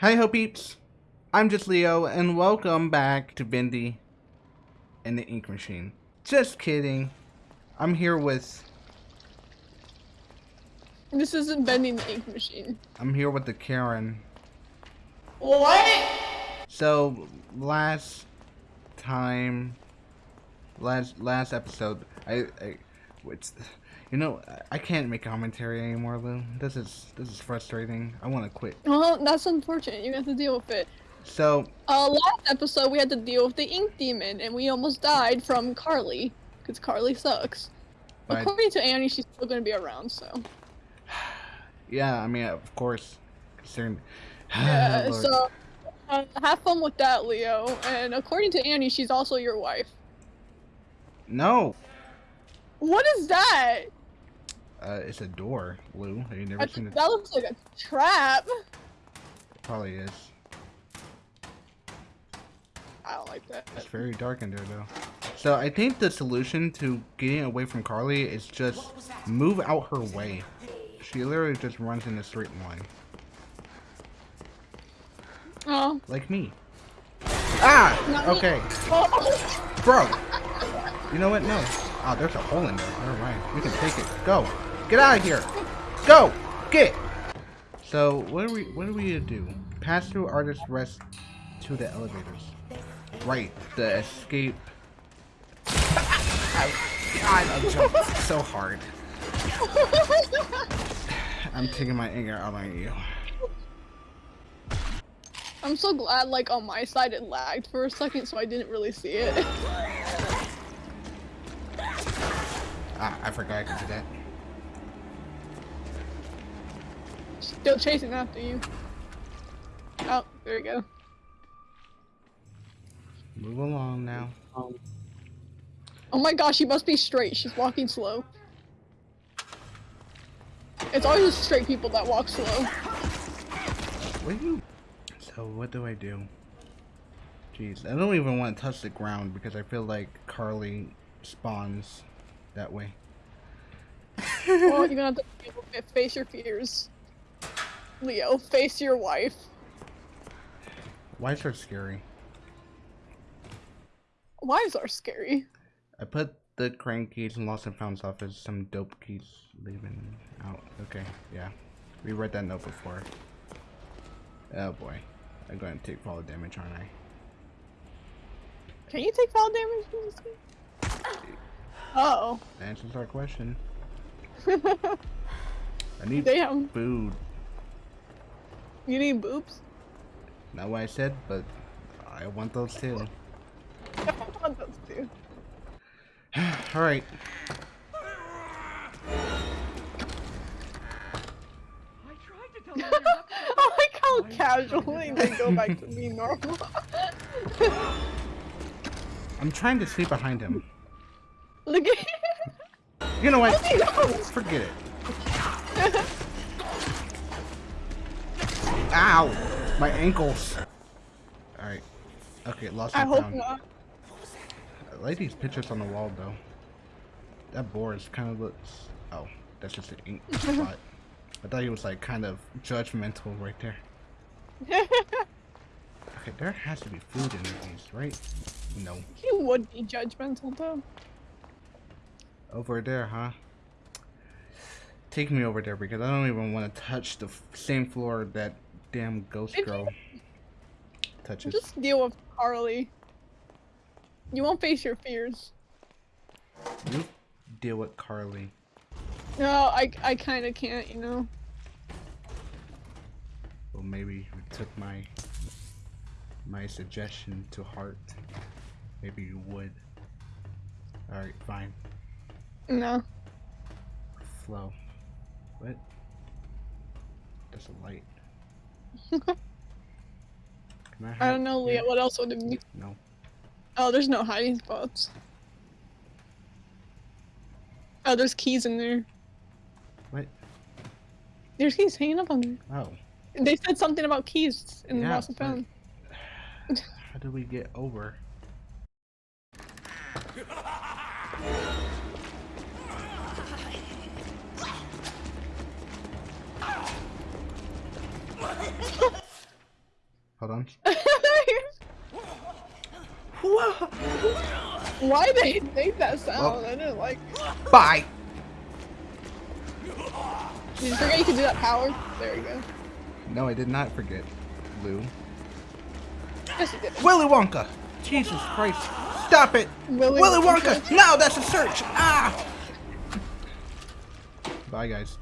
Hi ho peeps, I'm just Leo and welcome back to Bendy and the Ink Machine. Just kidding. I'm here with This isn't bending the ink machine. I'm here with the Karen. What? So last time last last episode I, I it's you know I can't make commentary anymore Lou. This is this is frustrating. I want to quit. Well, that's unfortunate. You have to deal with it. So Uh, last episode we had to deal with the ink demon, and we almost died from Carly, because Carly sucks. But- According to Annie, she's still gonna be around, so. yeah, I mean of course considering Yeah, so uh, have fun with that, Leo. And according to Annie, she's also your wife. No. What is that? Uh, it's a door, Lou. Have you never That, seen it? that looks like a trap. Probably is. I don't like that. It's very dark in there, though. So I think the solution to getting away from Carly is just move out her way. She literally just runs in a straight line, Oh. like me. Ah! Not. Okay, oh. bro. You know what? No. Oh, there's a hole in there. Never mind. We can take it. Go. Get out of here. Go. Get. So what do we? What do we gonna do? Pass through artist rest to the elevators. Right. The escape. God, I'm jumping so hard. I'm taking my anger out on you. I'm so glad, like, on my side it lagged for a second, so I didn't really see it. Ah, I forgot I could do that. Still chasing after you. Oh, there we go. Move along now. Oh my gosh, she must be straight. She's walking slow. It's always the straight people that walk slow. What do you? So what do I do? Jeez, I don't even want to touch the ground because I feel like Carly spawns that way. well, you're gonna have to deal with it. face your fears. Leo, face your wife. Is her scary? Wives are scary. I put the crank keys and lost and found stuff as some dope keys leaving out. Okay, yeah. We read that note before. Oh boy. I'm going to take fall damage, aren't I? Can you take fall damage from this game? Uh Answers our question. oh. I need Damn. food. You need boobs? Not what I said, but I want those too. I want those too. Alright. I like how casually they go back to being normal. I'm trying to sleep behind him. Look at him. You know what? Oh. Forget it. Ow! My ankles. Alright. Okay, lost I hope not. I like these pictures on the wall though. That board is kind of looks. Oh, that's just an ink spot. I thought he was like kind of judgmental right there. Okay, there has to be food in these, right? No. he would be judgmental though. Over there, huh? Take me over there because I don't even want to touch the f- same floor that damn ghost girl touches. Just deal with Carly. You won't face your fears. You deal with Carly. No, I I kind of can't, you know. Well, maybe you took my my suggestion to heart. Maybe you would. All right, fine. No. Flow. What? There's a light. Can I, I don't know, here? Leah. What else would it be? No. Oh, there's no hiding spots. Oh, there's keys in there. What? There's keys hanging up on there. Oh. They said something about keys in the Yeah, lost and but- found. How do we get over? bombs. Why they make that sound? Well- I didn't like. Bye. Did you forget you could do that power? There you go. No, I did not forget, Lou. Yes, you did. Willy Wonka. Jesus Christ. Stop it. Willy Willy Wonka. Wonka. No, that's a search. Ah. Bye, guys.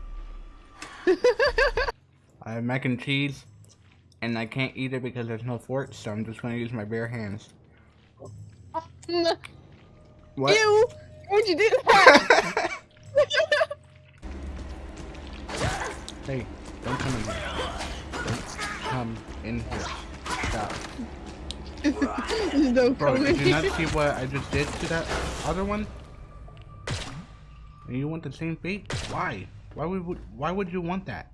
I have mac and cheese, and I can't eat it because there's no fork, so I'm just gonna use my bare hands. What? Ew! Why'd you do that? Hey, don't come in here. Don't come in here. Stop. No Bro, did you not see what I just did to that other one? And you want the same fate? Why? Why would why would you want that?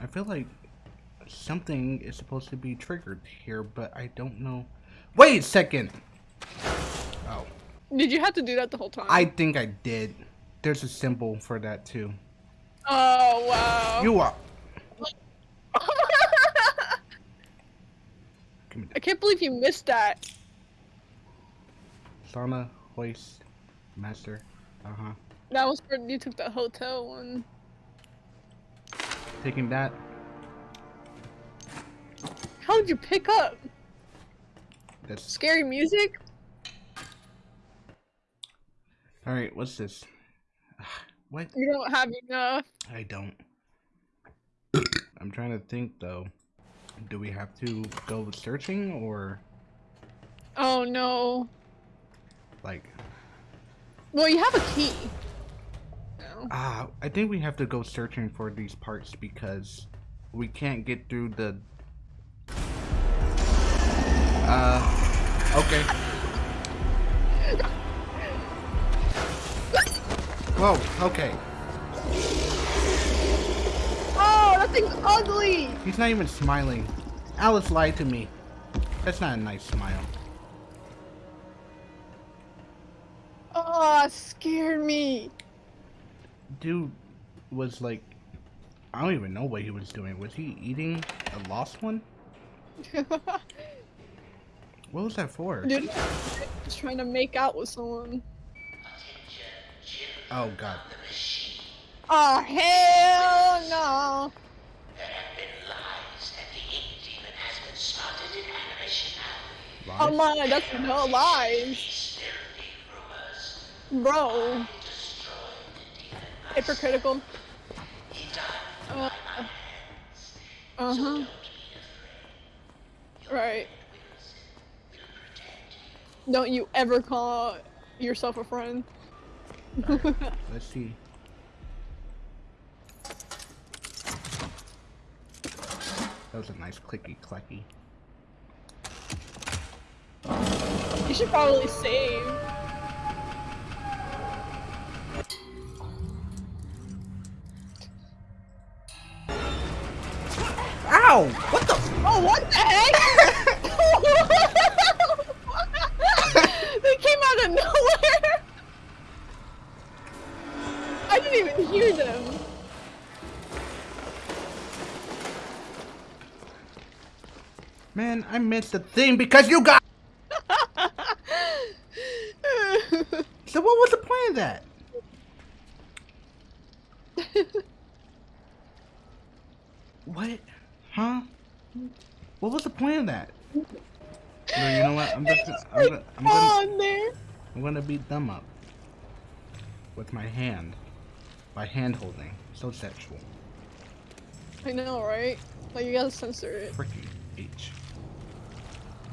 I feel like something is supposed to be triggered here, but I don't know. Wait a second. Oh, Did you have to do that the whole time? I think I did. There's a symbol for that too. Oh wow. You are. I can't believe you missed that. Sauna hoist master. Uh huh. That was for you took the hotel one. Taking that. How'd you pick up? That's Scary music? all right. What's this? What? You don't have enough. I don't. I'm trying to think though. Do we have to go searching or Oh no. like? Well, you have a key. Ah, I think we have to go searching for these parts because we can't get through the. Uh, okay. Whoa, okay. Oh, that thing's ugly. He's not even smiling. Alice lied to me. That's not a nice smile. Oh, scared me. Dude was like. I don't even know what he was doing. Was he eating a lost one? What was that for? Dude, just trying to make out with someone. Oh god. Oh hell no! Oh Lies? my, that's no lies, bro. Hypocritical. Uh huh. Right. Don't you ever call yourself a friend. Let's see. That was a nice clicky clacky. You should probably save. Ow! What the? Oh, what the heck? they came out of nowhere. I didn't even hear them. Man, I missed the thing because you got. So what was the point of that? What? Huh? What was the point of that? No, you know what? I'm just. They just, I'm like, gonna, I'm gonna, on there. I'm gonna beat them up with my hand, by hand holding. So sexual. I know, right? Like you gotta censor it. Fricky H.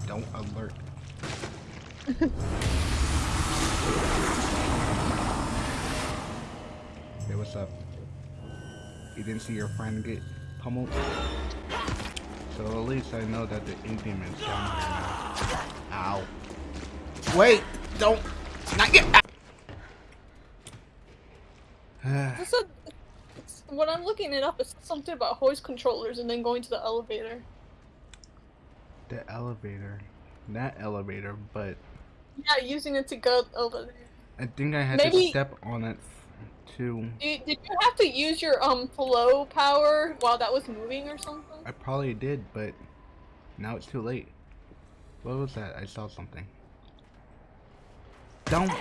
Don't alert. hey, what's up? You didn't see your friend get pummeled? So at least I know that the ink demon's down here now. Ow. Wait! Don't! Not yet! This is when I'm looking it up, it's something about hoist controllers and then going to the elevator. the elevator. Not elevator, but Yeah, using it to go over there. I think I had to step on it to. Did, did you have to use your um flow power while that was moving or something? I probably did, but now it's too late. What was that? I saw something. Don't.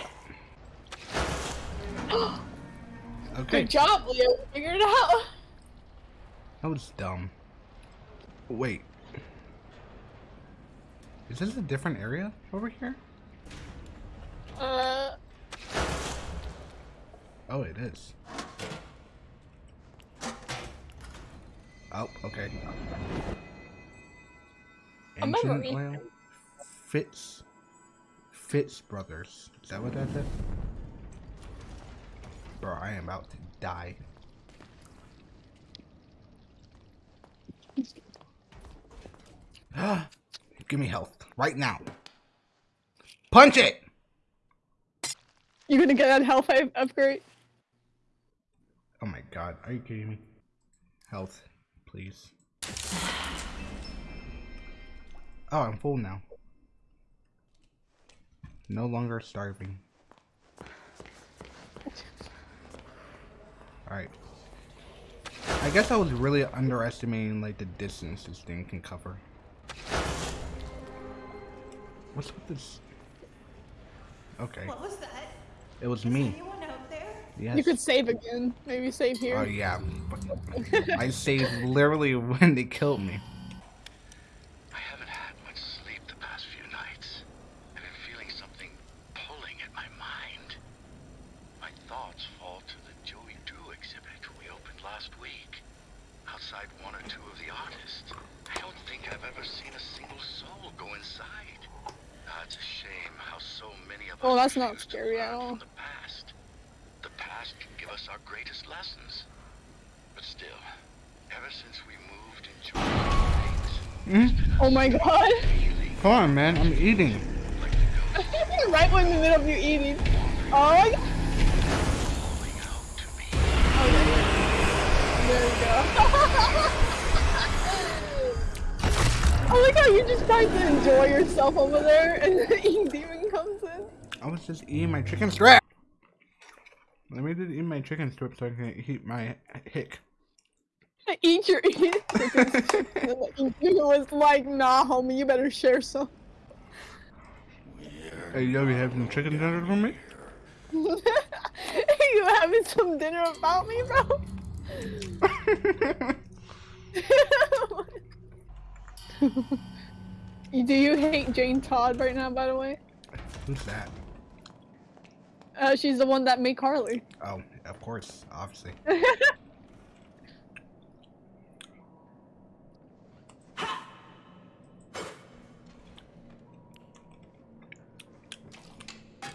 Okay, Good job, Leo. You Figured it out. that was dumb. Wait. Is this a different area over here? Uh, Oh, it is. Oh, okay. A memory. Oil? Fitz. Fitz Brothers. Is that what that is? Bro, I am about to die. Give me health. Right now. Punch it! you gonna get that health upgrade? Oh my god, are you kidding me? Health, please. Oh, I'm full now. No longer starving. Alright. I guess I was really underestimating like the distance this thing can cover. What's with this? Okay, What was that? it was Is me. anyone out there? Yes. You could save again. Maybe save here. Oh yeah, I saved literally when they killed me. I haven't had much sleep the past few nights. I've been feeling something pulling at my mind. My thoughts fall to the Joey Drew exhibit we opened last week. Outside one or two of the artists. I don't think I've ever seen a single soul go inside. Ah, it's a shame how so many of us Well, that's not scary at all. The past. The past can give us our greatest lessons. But still, ever since we moved in Joey's things, Oh my god. Come on, man, I'm eating. like the right when in the middle of you eating. Oh, my God. calling out to me. there we go. I like how you're just trying to enjoy yourself over there, and the Ink Demon comes in. I was just eating my chicken strip. Let me just eat my chicken strip so I can eat my hick. Eat your eat. and the Ink Demon was like, "Nah, homie, you better share some." Hey, yo, you having chicken dinner for me? Are you having some dinner about me, bro? Do you hate Jane Todd right now, by the way? Who's that? Uh, she's the one that made Carly. Oh, of course, obviously.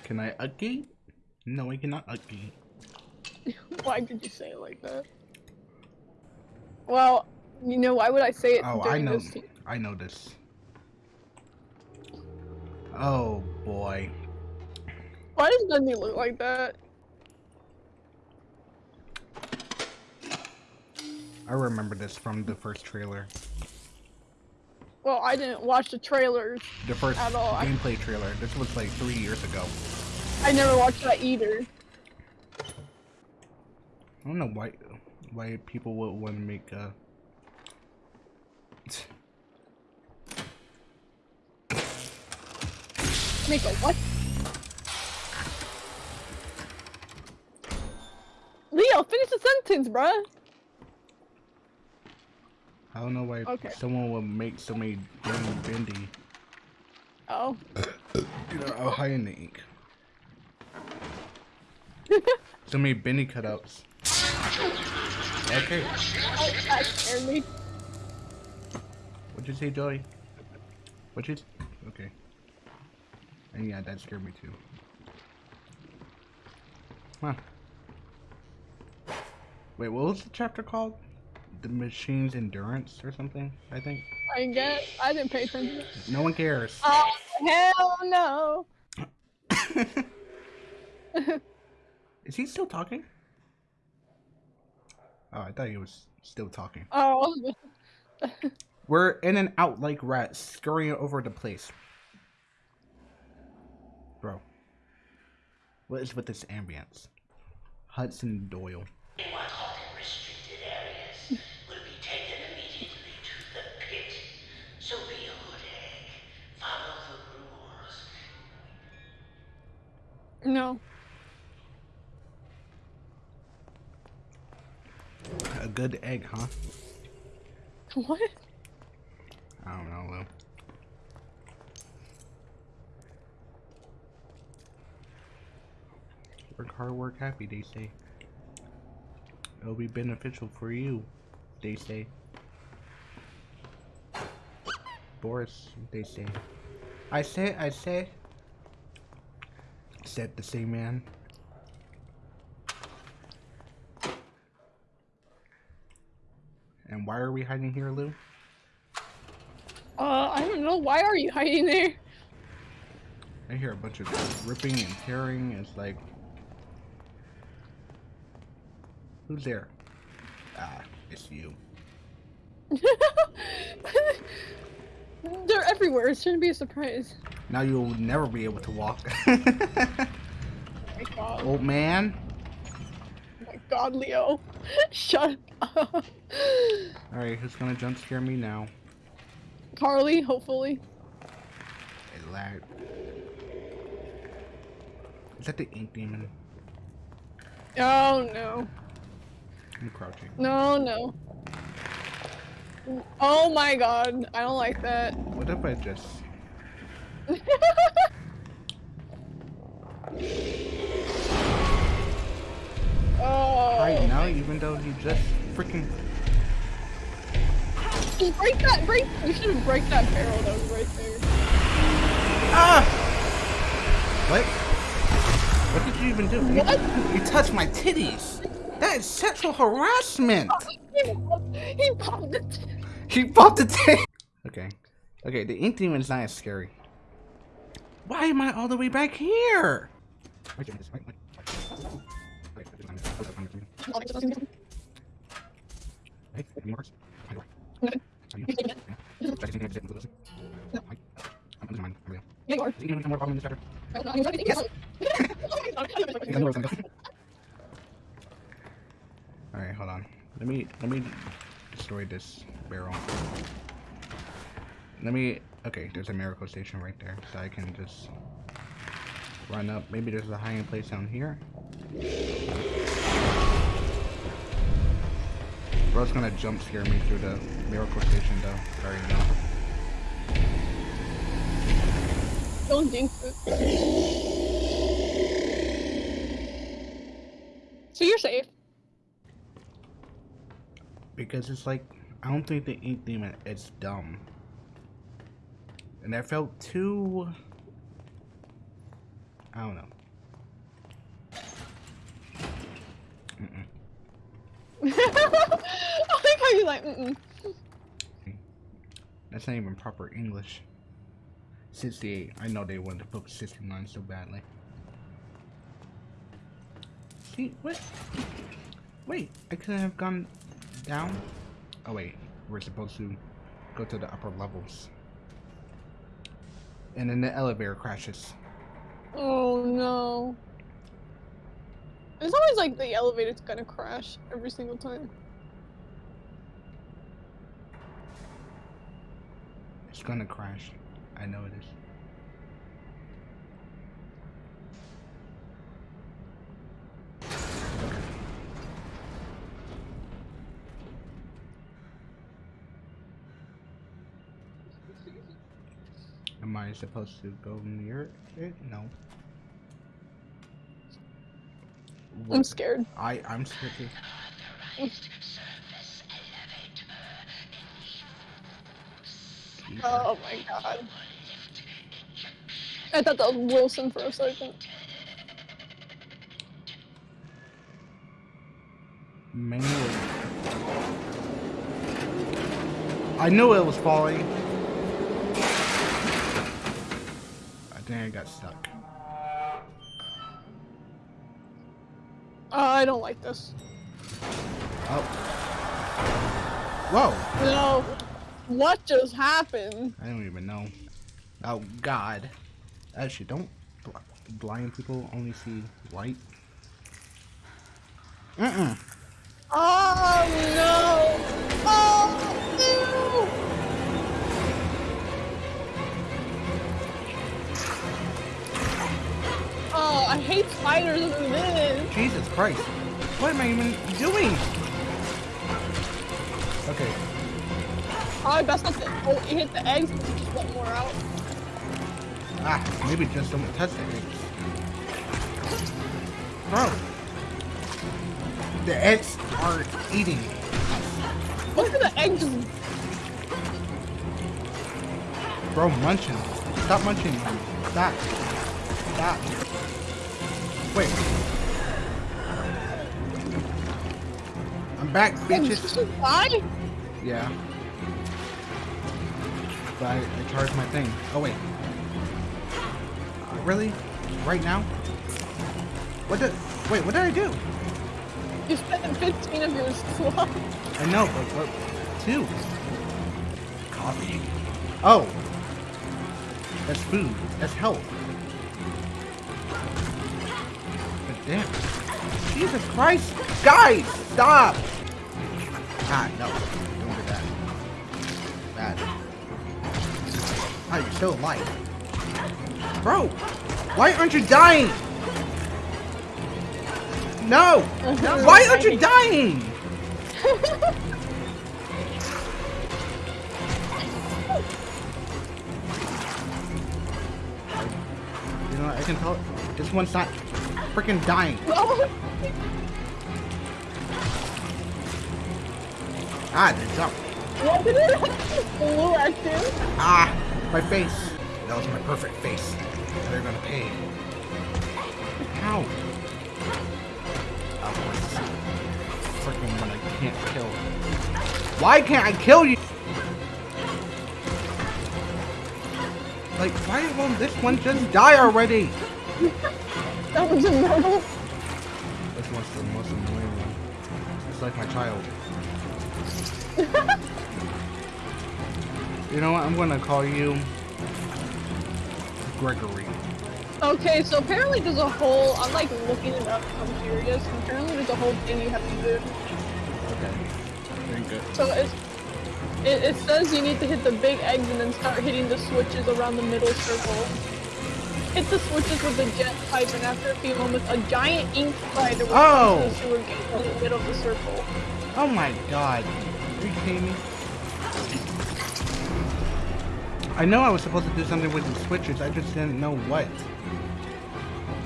Can I uggy? No, I cannot uggy. why did you say it like that? Well, you know, why would I say it Oh, I know. I know this. Oh boy. Why does Dundee look like that? I remember this from the first trailer. Well, I didn't watch the trailers. The first At all, gameplay trailer. This was like three years ago. I never watched that either. I don't know why why people would want to make uh Make a what? Leo, finish bruh. I don't know why Okay. someone would make so many damn bendy. Oh. You know, how high in the ink. So many bendy cutouts. Okay. Oh, that scared me. What'd you say, Joey? What'd you? Okay. And yeah, that scared me too. Huh. Wait, what was the chapter called? The machine's endurance or something? I think. I get. I didn't pay attention. No one cares. Oh hell no! Is he still talking? Oh, I thought he was still talking. Oh, We're in and out like rats, scurrying over the place. Bro. What is with this ambience? Hudson Doyle. Anyone caught in restricted areas will be taken immediately to the pit. So be a good egg. Follow the rules. No. A good egg, huh? What? I don't know, Lou. Work hard, work happy, they say. It'll be beneficial for you, they say. Boris, they say. I say, I say. Said the same man. And why are we hiding here, Lou? Uh, I don't know. Why are you hiding there? I hear a bunch of ripping and tearing. It's like, who's there? Ah, it's you. They're everywhere. It shouldn't be a surprise. Now you'll never be able to walk. Oh my god. Old man. Oh my god, Leo. Shut up. All right, who's gonna jump scare me now? Carly, hopefully. It lagged. Is that the ink demon? Oh no. I'm crouching. No, no. Oh my god. I don't like that. What if I just? oh. Right now, even though you just freaking. Just break that, break. You should have break that barrel that was right there. Ah! What? What did you even do? You- What? You, touched my titties. That is sexual harassment. Oh, he popped, he popped it. He popped the tape. Okay. Okay, the ink demon's not as scary. Why am I all the way back here? Yeah, you are. Alright, hold on. Let me let me destroy this barrel. Let me okay, there's a miracle station right there, so I can just run up. Maybe there's a hiding place down here. Bro's gonna jump scare me through the miracle station though. Sorry, no. Don't jinx it. So you're safe. Because it's like I don't think the ink demon is dumb. And that felt too I don't know. Mm-mm. I like how you like. Mm-mm. That's not even proper English. 68. I know they wanted to put 69 so badly. See, what? Wait, I could have gone down? Oh wait, we're supposed to go to the upper levels. And then the elevator crashes. Oh no. It's always like the elevator's gonna crash every single time. It's gonna crash. I know it is. Am I supposed to go near it? No. I'm scared. I I'm scared. too. Authorized service elevator in use. Oh my god. I thought that was Wilson for a second. Manual. I knew it was falling. I I got stuck. Uh, I don't like this. Oh. Whoa. No. What just happened? I don't even know. Oh God. Actually, don't bl- blind people only see white? Mm-mm. Oh no! Oh I hate spiders over this. Jesus Christ. What am I even doing? Okay. I best not to oh, hit the eggs, just more out. Ah, maybe just don't touch the eggs. Bro. The eggs are eating. Look at the eggs. Bro, munching. Stop munching. Stop. Stop. Wait. I'm back, bitches. die? Yeah. But I, I charged my thing. Oh, wait. Uh, really? Right now? What did... Wait, what did I do? You spent 15 of your slot. I know, but what... Two? Coffee. Oh! That's food. That's health. Damn. Jesus Christ! Guys! Stop! Ah, no. Don't do that. Bad. Ah, you're still alive. Bro! Why aren't you dying? No! Why aren't you dying? You know, I can tell this one's not freaking dying. No. Ah, they jump. What did it flew at you? Ah, my face. That was my perfect face. They're gonna pay. How? Course. Freaking one I can't kill. Why can't I kill you? Like, why won't this one just die already? That was normal. This one's the most annoying one. It's like my child. you know what? I'm gonna call you Gregory. Okay, so apparently there's a whole. I'm like looking it up. I'm curious. Apparently there's a whole thing you have to do. Okay. Very good. So it's, it, it says you need to hit the big eggs and then start hitting the switches around the middle circle. Hit the switches with the Gent pipe, and after a few moments, a giant ink spider will Oh. to the sewer gate in the middle of the circle. Oh my god. Are you kidding me? I know I was supposed to do something with the switches, I just didn't know what.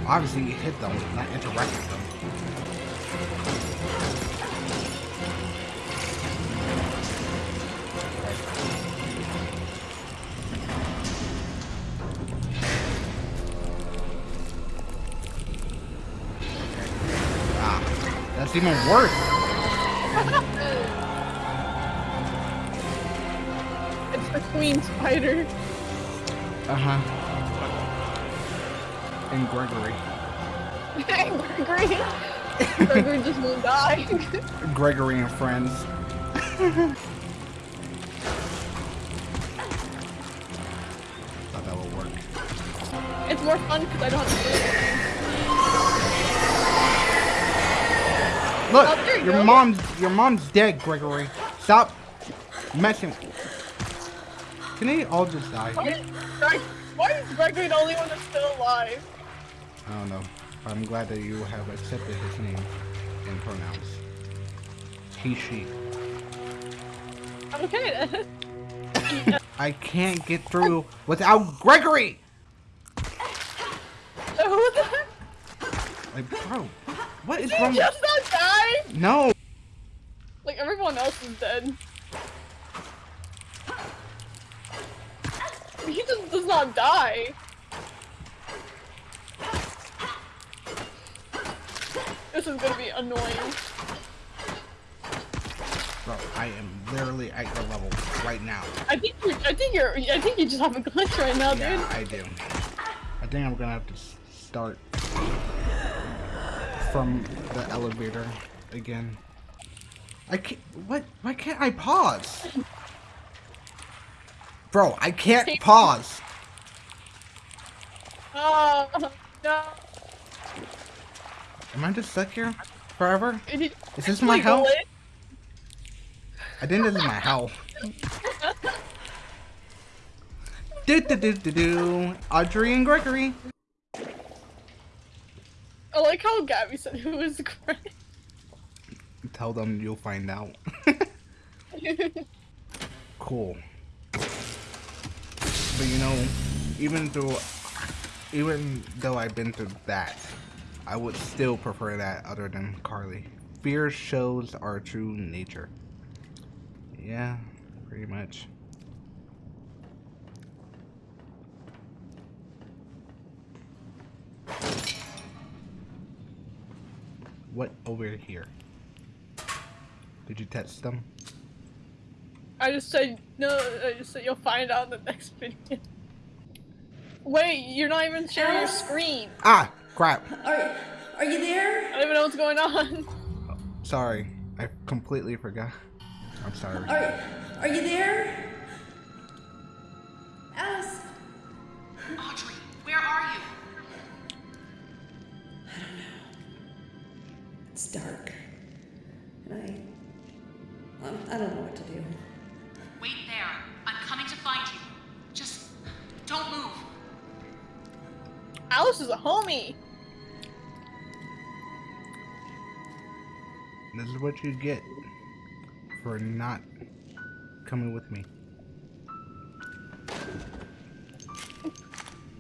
Obviously, you hit them, not interact with them. Even worse. It's the queen spider. Uh-huh. And Gregory. Gregory. Gregory just won't die. Gregory and friends. Thought that would work. it's more fun because I don't have to Look, Oh, you your go. mom's your mom's dead, Gregory. Stop messing. Can they all just die? Why is, Greg, why is Gregory the only one that's still alive? I don't know. I'm glad that you have accepted his name and pronouns. He, she. I'm okay. I can't get through without Gregory. So who the heck? Like, bro, what is Did wrong? just not die? No. Like everyone else is dead. He just does not die. This is gonna be annoying. Bro, I am literally at your level right now. I think you're, I think you're, I think you just have a glitch right now, dude. Yeah, I do. I think I'm gonna have to start from the elevator again. I can't. What? Why can't I pause? Bro, I can't pause. Oh no. Am I just stuck here forever? Is this my hell? I think this is my hell. do do do do do. Audrey and Gregory. I like how Gabby said it was great. Tell them you'll find out. cool. But you know, even though, even though I've been through that, I would still prefer that other than Carly. Fear shows our true nature. Yeah, pretty much. What over here? Did you text them? I just said no. I just said you'll find out in the next video. Wait, you're not even sharing your screen. Ah, crap. Are, are you there? I don't even know what's going on. Sorry, I completely forgot. I'm sorry. Are, are you there? Alice? Audrey, where are you? It's dark. And I. um, I don't know what to do. Wait there. I'm coming to find you. Just don't move. Alice is a homie. This is what you get for not coming with me.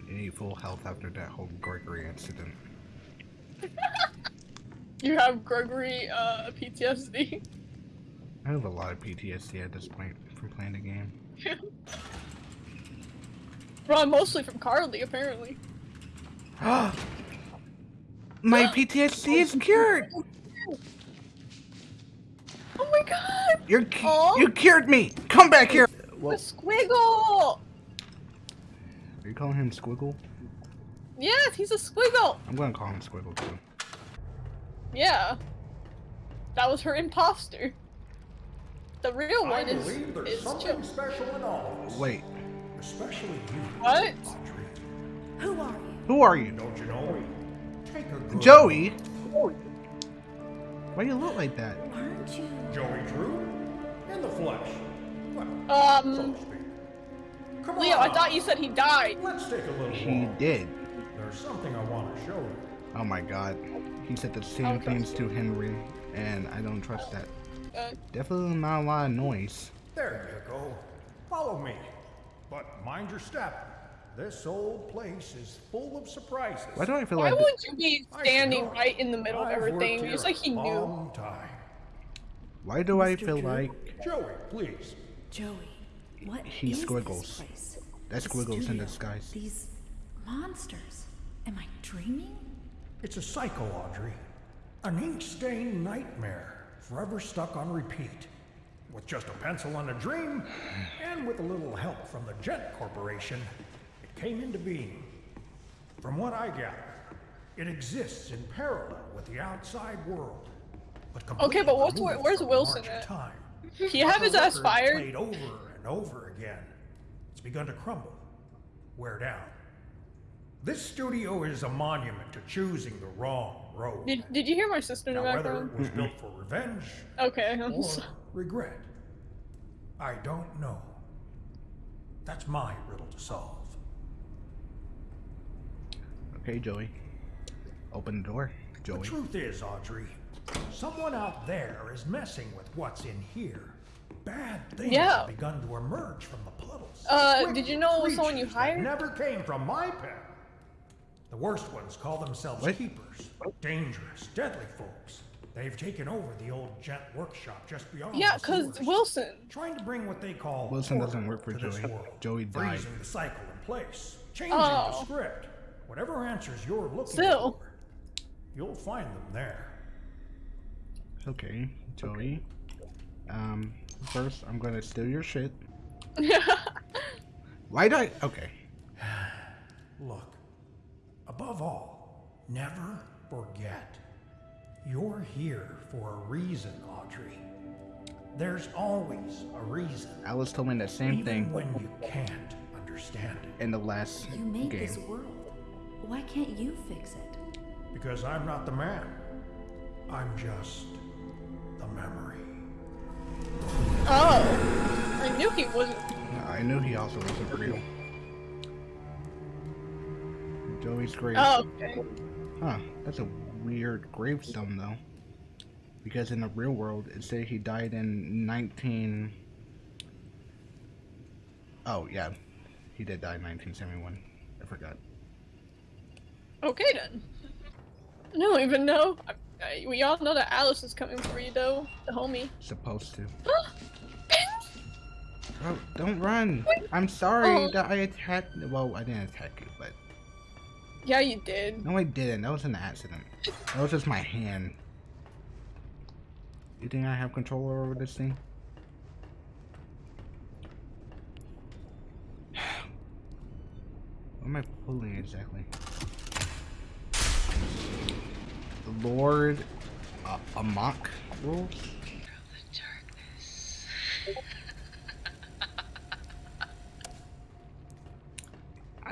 You need full health after that whole Gregory incident. You have Gregory uh, PTSD. I have a lot of PTSD at this point from playing the game. Well, mostly from Carly, apparently. My PTSD is cured! Oh my god! You're Aw. you cured me! Come back here! Well, squiggle! are you calling him Squiggle? Yes, he's a squiggle! I'm gonna call him Squiggle too. Yeah. That was her imposter. The real I one is, believe there's is something Joe. special in all. Wait, Especially you. What? Audrey. Who are you? who are you? Don't you know? Take a good Joey? Why do you look like that? Aren't you? Joey Drew? In the flesh. Well, Um, to speak. Come Leo, on. I thought you said he died. Let's take a little He walk. did. There's something I want to show you. Oh my god. He said the same Okay. things to Henry, and I don't trust that. Uh, Definitely not a lot of noise. There you go. Follow me. But mind your step. This old place is full of surprises. Why do I feel why like would you be standing right in the middle of I've worked everything? It's like he a knew. time. why do I feel Drew? like Joey, please. Joey, what He is squiggles. this place? That's The squiggles in studio, disguise. These monsters. Am I dreaming? It's a cycle, Audrey. An ink-stained nightmare, forever stuck on repeat. With just a pencil and a dream, and with a little help from the Gent Corporation, it came into being. From what I gather, it exists in parallel with the outside world. But Okay, but what's- where's Wilson at? Time. He have his ass fired. Played over and over again. It's begun to crumble, wear down. This studio is a monument to choosing the wrong road. Did, did you hear my sister in the Now, whether it was built for revenge Okay, I'm or so- regret, I don't know. That's my riddle to solve. Okay, Joey. Open the door, Joey. The truth is, Audrey, someone out there is messing with what's in here. Bad things Yeah. have begun to emerge from the puddles. Uh, Wicked did you know it was someone you hired? Never came from my pen. The worst ones call themselves What? keepers. Dangerous, deadly folks. They've taken over the old Gent workshop just beyond. Yeah, cause sewers. Wilson. Trying to bring what they call Wilson doesn't work for Joey. world. Joey died. Freezing the cycle in place, changing Oh. the script. Whatever answers you're looking Still. for, you'll find them there. Okay, Joey. Um, first I'm gonna steal your shit. Why do I? Okay. Look, above all, never forget. You're here for a reason, Audrey. There's always a reason. Alice told me the same even thing when you can't understand it. in the last You made this game. world. Why can't you fix it? Because I'm not the man. I'm just the memory. Oh. I knew he wasn't. I knew he also wasn't real. Joey's grave. Oh, okay. Huh, that's a weird gravestone though. Because in the real world, it said he died in 19... Oh, yeah. He did die in 1971. I forgot. Okay then. I don't even know. I, I, we all know that Alice is coming for you though, the homie. Supposed to. Oh, don't run! I'm sorry Oh. that I attacked... Well, I didn't attack you, but... yeah, you did. No, I didn't. That was an accident. That was just my hand. You think I have control over this thing? What am I pulling exactly? The Lord uh, Amok rules?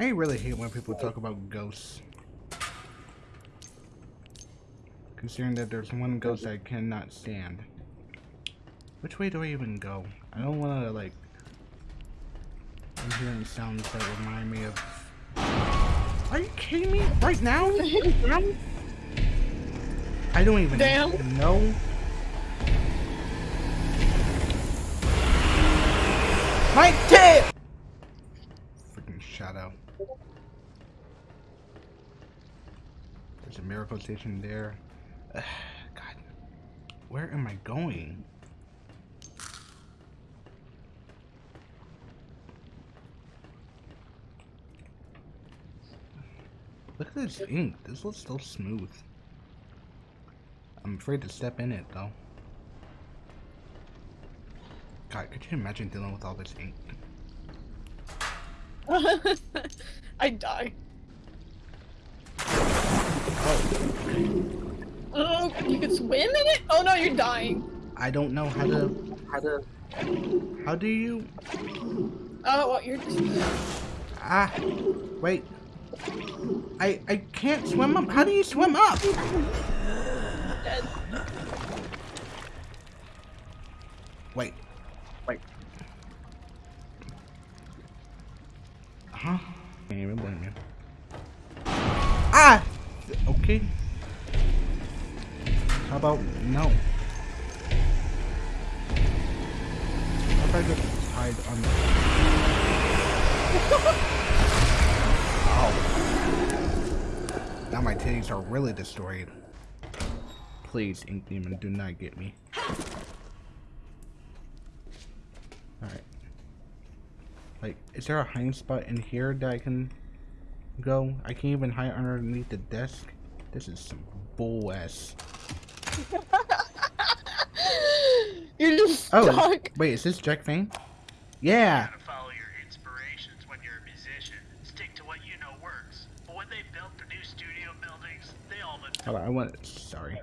I really hate when people talk about ghosts. Considering that there's one ghost I cannot stand. Which way do I even go? I don't want to, like... I'm hearing sounds that remind me of... Are you kidding me? Right now? I don't even Damn. know. My tip! Miracle station there. Ugh, God, where am I going? Look at this ink. This looks so smooth. I'm afraid to step in it though. God, could you imagine dealing with all this ink? I die. Oh, Oh, you can swim in it? Oh no, you're dying. I don't know how to. How to. How do you? Oh, well, you're just. Ah, wait. I I can't swim up. How do you swim up? dead. Wait. Wait. Huh? Can't even blame you. Ah! Okay. How about no? How I just hide on the... Now my titties are really destroyed. Please, Ink Demon, do not get me. Alright. Like, is there a hiding spot in here that I can go? I can't even hide underneath the desk. This is some bull ass. You're just Oh, stuck. wait, is this Jack Fain? Yeah. gotta follow your inspirations when you're a musician. Stick to what you know works. But when they built the new studio buildings, they all went Hold on, I want. Sorry.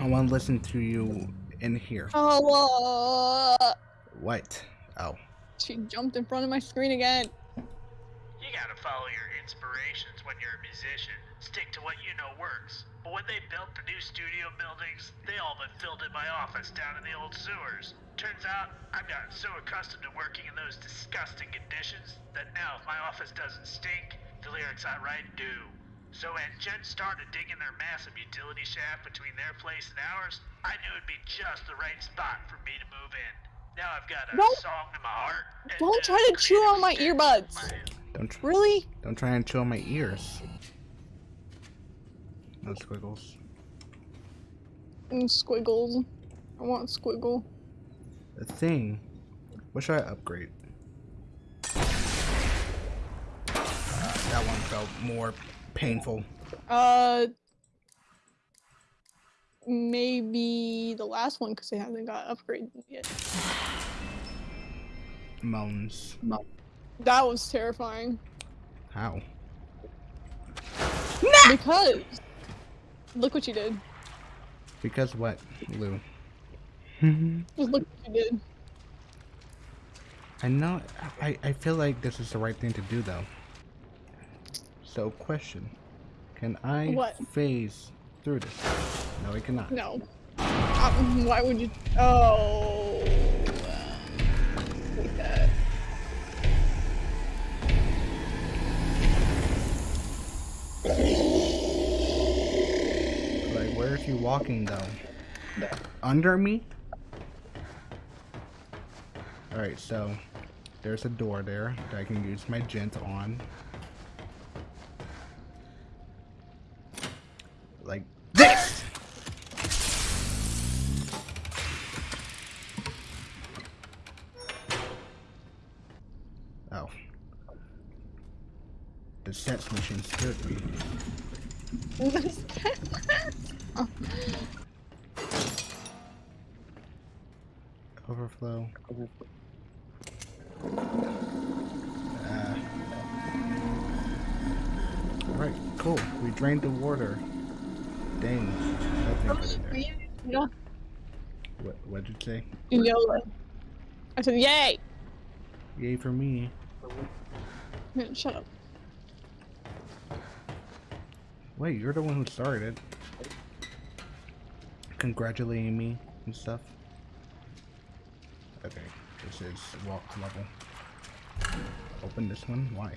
I want to listen to you in here. Oh, uh, What? Oh. she jumped in front of my screen again. You gotta follow your inspirations when you're a musician. Stick to what you know works. But when they built the new studio buildings, they all but filled in my office down in the old sewers. Turns out, I've gotten so accustomed to working in those disgusting conditions that now if my office doesn't stink, the lyrics I write do. So when Gent started digging their massive utility shaft between their place and ours, I knew it'd be just the right spot for me to move in. Now I've got a Don't- song in my heart. Don't try to chew on my earbuds. Stick in my hand. Don't tr- Really? don't try and chew on my ears. No squiggles. Mm, squiggles. I want squiggle. The thing. What should I upgrade? That one felt more painful. Uh, maybe the last one because they haven't got upgraded yet. Moans. Moans. That was terrifying How? because look what you did. Because what, Lou? Just look what you did. I know. I, I feel like this is the right thing to do, though. So, question: Can I What? phase through this. No, we cannot. No. Um, why would you? Oh. Like that. Is he walking though? Under me? Alright, so there's a door there that I can use my gent on. Like this! Oh. The sense machine scared me. Overflow. Uh, Alright, cool. We drained the water. Dang. Know, What, what did you say? you know, I said, yay! Yay for me. Shut up. Wait, you're the one who started. Congratulating me and stuff. Okay, this is walk level. Open this one? Why?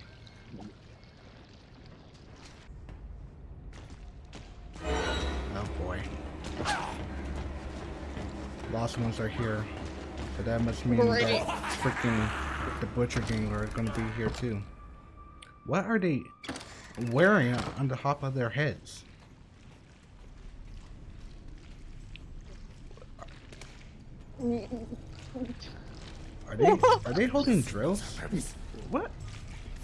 Oh boy. Lost ones are here. But that must mean that freaking the Butcher Gang are gonna be here too. What are they wearing on the top of their heads? Are they are they holding drills? What?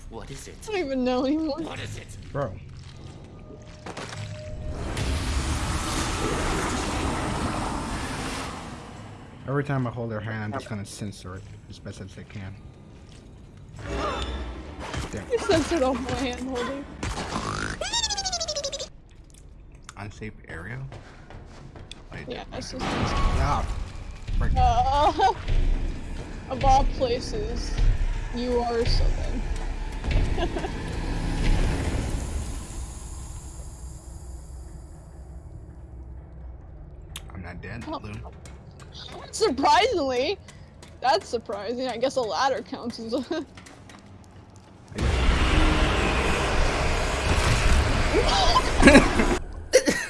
What is it? I don't even know anymore. What is it? Bro. Every time I hold their hand, I'm just gonna censor it as best as I can. Damn. You censored off my hand holding. Unsafe area? Wait, Yeah, that's just. Ah, Uh, of all places, you are something. I'm not dead, Oh. Lou. Surprisingly, that's surprising. I guess a ladder counts as a.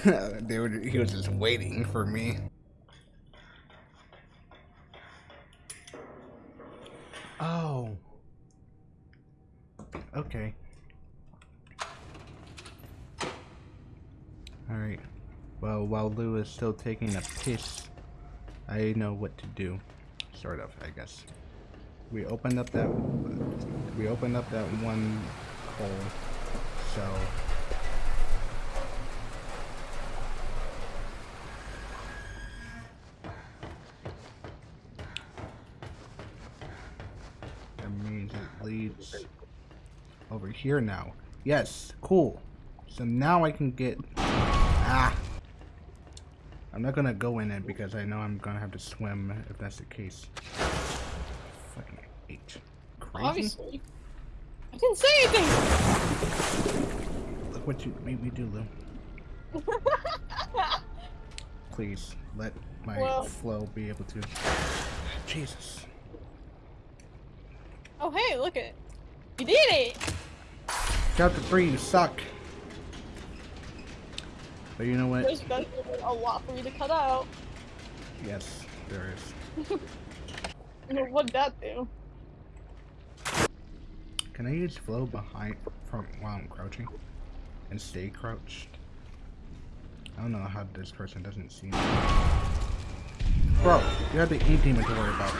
were, he was just waiting for me. Oh. Okay. Alright. Well, while Lou is still taking a piss, I know what to do. Sort of, I guess. We opened up that... We opened up that one hole, so... That means it leads over here now. Yes, cool. So now I can get... Ah! I'm not gonna go in it because I know I'm gonna have to swim if that's the case. Fucking H. Crazy? Obviously. I didn't say anything! Look what you made me do, Lou. Please, let my flow be able to... Jesus. Oh, hey, look at it. You did it! Chapter 3, you suck. But you know what? There's definitely a lot for you to cut out. Yes, there is. What'd that do? Can I use flow behind from while I'm crouching and stay crouched? I don't know how this person doesn't see me. Bro, you have the ink demon to worry about.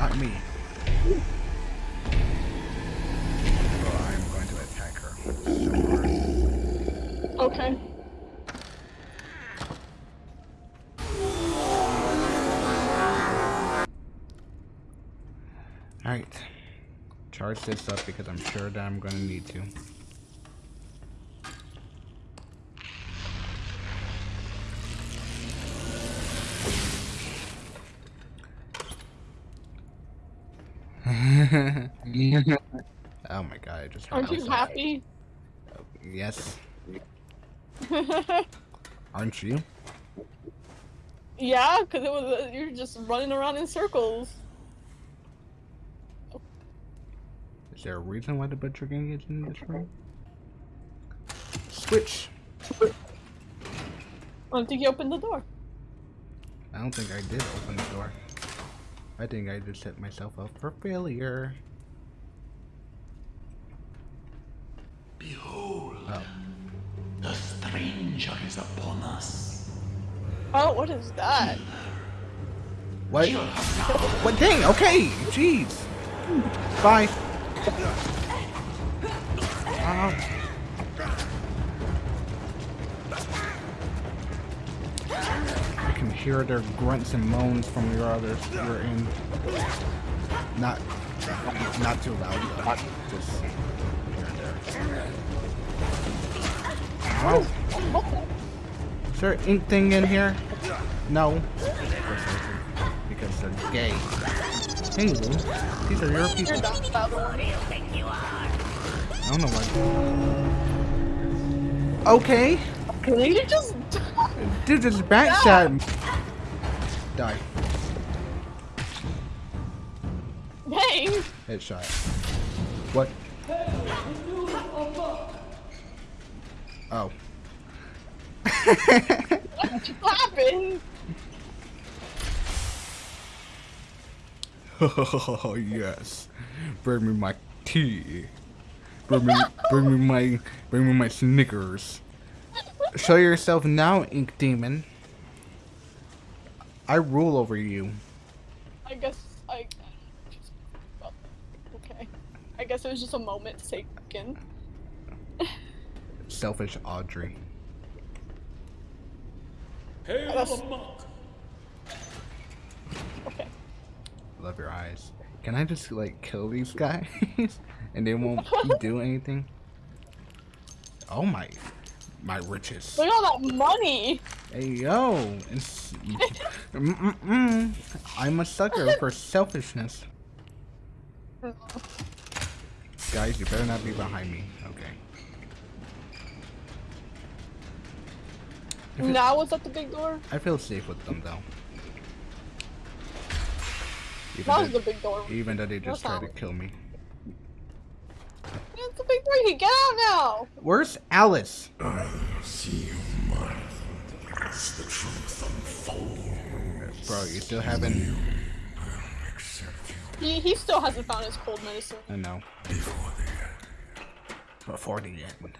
Not me. Bro, I am going to attack her so hard. Okay. Alright. Charge this up because I'm sure that I'm gonna need to. oh my god, I just Aren't you happy? Yes. Aren't you? yeah, because it was uh, you're just running around in circles. Is there a reason why the butcher gang is in this room? Switch. I don't think you opened the door. I don't think I did open the door. I think I just set myself up for failure. Behold, Oh. the stranger is upon us. Oh, what is that? What? What thing? Okay, jeez. Bye. Ow. I can hear their grunts and moans from your others. You're in. Not, not too loud though. Just Is there an ink thing in here? No. Because they're gay. Hey, Lou. These are your people. I don't know why. Okay. Can you just Dude, this bat shot. Die. dang? Headshot. What? Oh. What happened? Oh yes. Bring me my tea. Bring me, bring me my, bring me my Snickers. Show yourself now, Ink Demon. I rule over you. I guess I. well, Okay. I guess it was just a moment taken. Selfish Audrey. That's- Okay. Love your eyes. Can I just like kill these guys and they won't do anything? Oh my, my riches. Look at all that money. Hey yo, it's, mm, mm, mm. I'm a sucker for selfishness. Guys, you better not be behind me. Okay. If it- Now what's at the big door? I feel safe with them though. Even That was the big door. even though they just What's tried to kill me. It's the big door. You get out now. Where's Alice? I see you, my It's the truth unfold. Bro, you still haven't. You He he still hasn't found his cold medicine. I know. before the end. Before the end.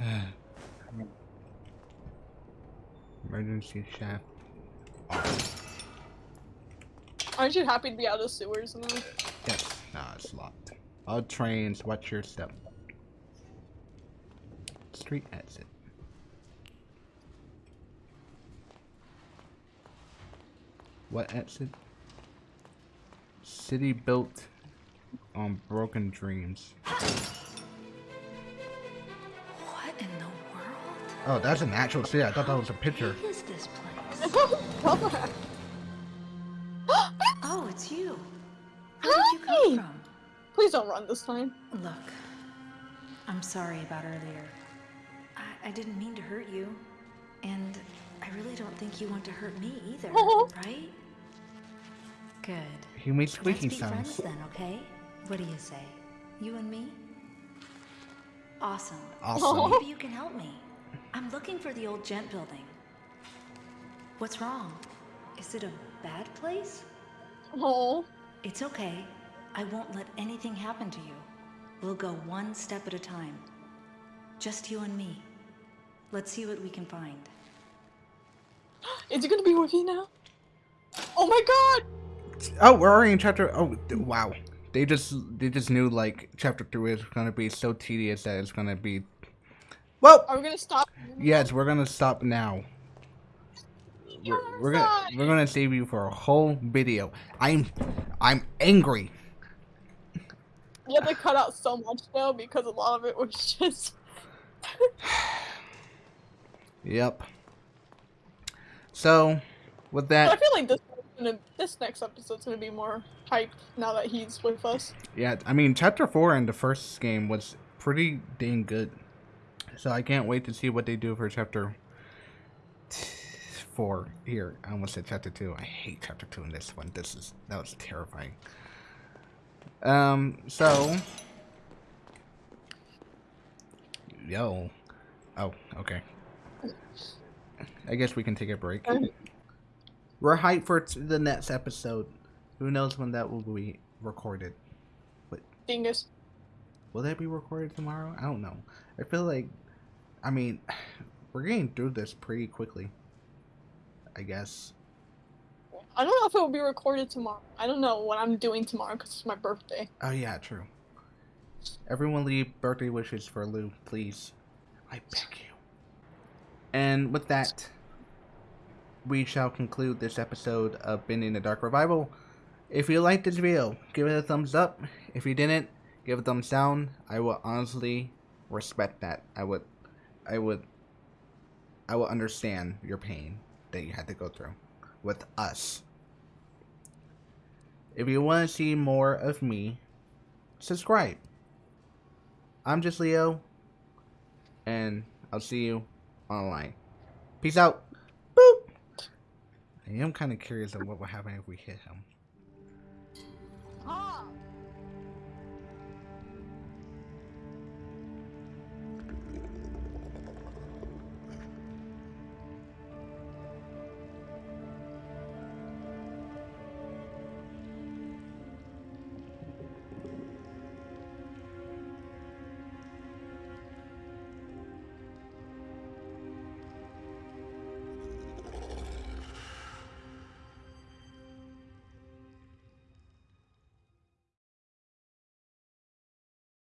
Emergency shaft. Aren't you happy to be out of sewers now? Yes. Nah, it's locked. All trains, watch your step. Street exit. What exit? City built on broken dreams. Oh, that's an actual city. I thought that was a picture. What is this place? oh, it's you. Where did you come from? Please don't run this time. Look, I'm sorry about earlier. I, I didn't mean to hurt you. And I really don't think you want to hurt me either, Oh. right? Good. He made Let's squeaking be friends then, okay? What do you say? You and me? Awesome. Awesome. Maybe you can help me. I'm looking for the old gent building. What's wrong? Is it a bad place? Oh, It's okay. I won't let anything happen to you. We'll go one step at a time. Just you and me. Let's see what we can find. is he gonna be with you now? Oh my god! Oh, we're already in chapter. Oh, wow. They just they just knew like chapter three is gonna be so tedious that it's gonna be. Well, Are we gonna stop? yes, we're gonna stop now. We're, we're gonna we're gonna save you for a whole video. I'm I'm angry. You have to cut out so much though because a lot of it was just. Yep. So, with But I feel like this gonna, this next episode's gonna be more hype now that he's with us. yeah, I mean, chapter four in the first game was pretty dang good. So I can't wait to see what they do for chapter four. Here, I almost said chapter two. I hate chapter two in this one. This is that was terrifying. Um. So. Yo. Oh. Okay. I guess we can take a break. We're hyped for the next episode. Who knows when that will be recorded? Dingus. Will that be recorded tomorrow? I don't know. I feel like, I mean, we're getting through this pretty quickly. I guess. I don't know if it will be recorded tomorrow. I don't know what I'm doing tomorrow because it's my birthday. Oh yeah, true. Everyone leave birthday wishes for Lou, please. I beg you. And with that, we shall conclude this episode of Bendy and the Dark Revival. If you liked this video, give it a thumbs up. If you didn't, give it a thumbs down. I will honestly respect that. I would I would I will understand your pain that you had to go through with us. If you want to see more of me, subscribe. I'm just Leo, and I'll see you online. Peace out. Boop. I am kind of curious of what would happen if we hit him.